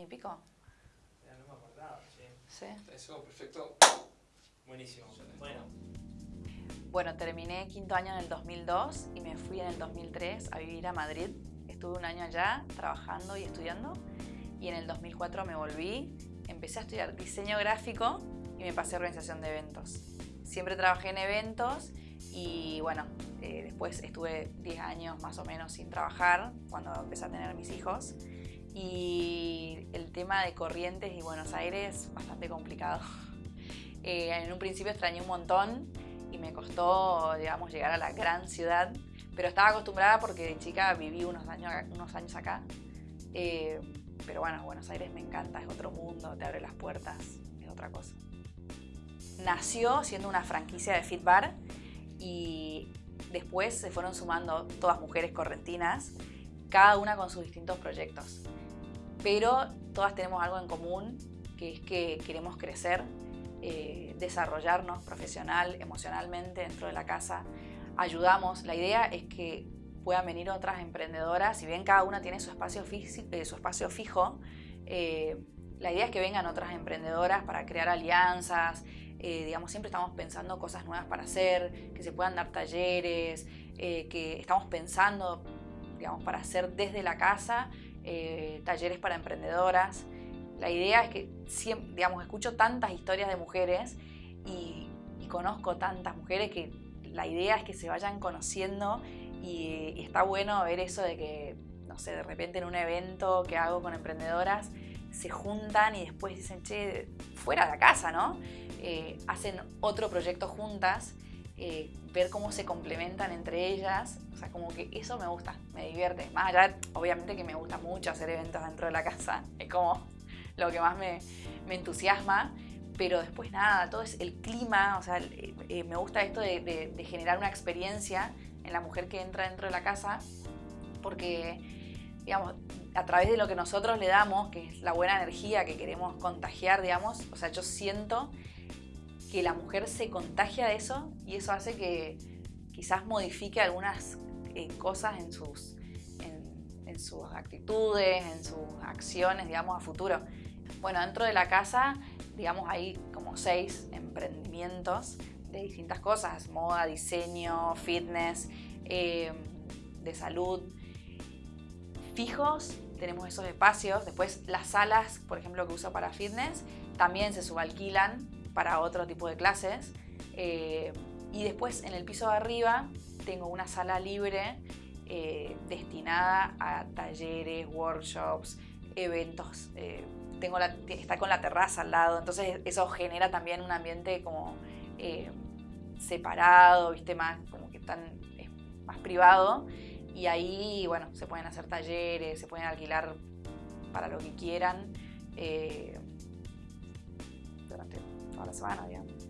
¿Y pico? Ya no me acordaba, sí. Sí. Eso, perfecto. Buenísimo. Bueno, Bueno, terminé quinto año en el 2002 y me fui en el 2003 a vivir a Madrid. Estuve un año allá trabajando y estudiando y en el 2004 me volví, empecé a estudiar diseño gráfico y me pasé a organización de eventos. Siempre trabajé en eventos y bueno, eh, después estuve 10 años más o menos sin trabajar cuando empecé a tener mis hijos y el tema de Corrientes y Buenos Aires bastante complicado. Eh, en un principio extrañé un montón y me costó, digamos, llegar a la gran ciudad, pero estaba acostumbrada porque de chica viví unos años, unos años acá. Eh, pero bueno, Buenos Aires me encanta, es otro mundo, te abre las puertas, es otra cosa. Nació siendo una franquicia de Fit Bar y después se fueron sumando todas mujeres correntinas, cada una con sus distintos proyectos. Pero todas tenemos algo en común, que es que queremos crecer, eh, desarrollarnos profesional, emocionalmente dentro de la casa. Ayudamos, la idea es que puedan venir otras emprendedoras, si bien cada una tiene su espacio, eh, su espacio fijo, eh, la idea es que vengan otras emprendedoras para crear alianzas, digamos, siempre estamos pensando cosas nuevas para hacer, que se puedan dar talleres, que estamos pensando, digamos, para hacer desde la casa talleres para emprendedoras. La idea es que, siempre, digamos, escucho tantas historias de mujeres y, conozco tantas mujeres que la idea es que se vayan conociendo y, y, está bueno ver eso de que, no sé, de repente en un evento que hago con emprendedoras se juntan y después dicen, che, fuera de la casa, ¿no? Eh, hacen otro proyecto juntas, eh, ver cómo se complementan entre ellas, o sea, como que eso me gusta, me divierte. Más allá, obviamente que me gusta mucho hacer eventos dentro de la casa, es como lo que más me, entusiasma. Pero después nada, todo es el clima, o sea, eh, eh, me gusta esto de, generar una experiencia en la mujer que entra dentro de la casa, porque, digamos, a través de lo que nosotros le damos, que es la buena energía que queremos contagiar, digamos, o sea, yo siento que la mujer se contagia de eso y eso hace que quizás modifique algunas eh, cosas en sus, en sus actitudes, en sus acciones, digamos, a futuro. Bueno, dentro de la casa, digamos, hay como seis emprendimientos de distintas cosas, moda, diseño, fitness, eh, de salud. Fijos, tenemos esos espacios. Después las salas, por ejemplo, que uso para fitness, también se subalquilan para otro tipo de clases. Eh, y después en el piso de arriba tengo una sala libre eh, destinada a talleres, workshops, eventos tengo la, está con la terraza al lado, entonces eso genera también un ambiente como eh, separado, ¿viste? Más, como que tan, más privado. Y ahí, bueno, se pueden hacer talleres, se pueden alquilar para lo que quieran eh, durante toda la semana, digamos.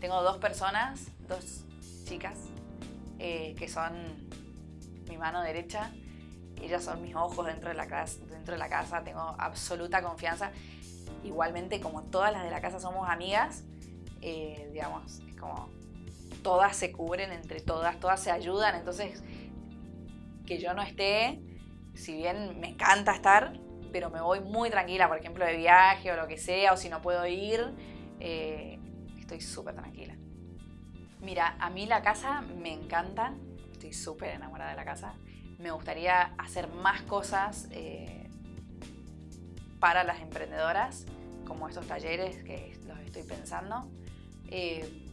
Tengo dos personas, dos chicas, eh, que son mi mano derecha ellas son mis ojos dentro de la casa, dentro de la casa tengo absoluta confianza. Igualmente, como todas las de la casa somos amigas, eh, digamos, es como todas se cubren entre todas, todas se ayudan, entonces que yo no esté, si bien me encanta estar, pero me voy muy tranquila, por ejemplo, de viaje o lo que sea, o si no puedo ir, eh, estoy súper tranquila. Mira, a mí la casa me encanta, estoy súper enamorada de la casa me gustaría hacer más cosas eh, para las emprendedoras, como estos talleres que los estoy pensando. Eh,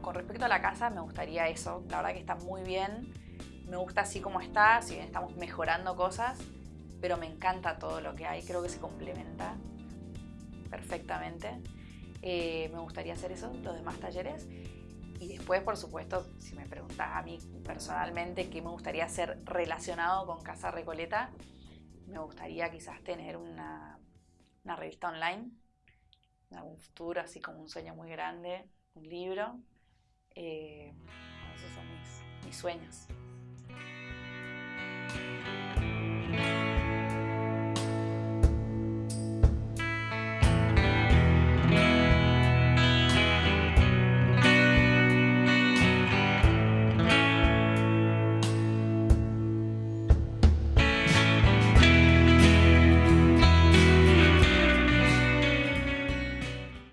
con respecto a la casa, me gustaría eso. La verdad que está muy bien. Me gusta así como está, si bien estamos mejorando cosas, pero me encanta todo lo que hay. Creo que se complementa perfectamente. Eh, me gustaría hacer eso, los demás talleres. Y después, por supuesto, si me preguntas a mí personalmente qué me gustaría hacer relacionado con Casa Recoleta, me gustaría quizás tener una, revista online, en algún futuro, así como un sueño muy grande, un libro. Eh, esos son mis sueños.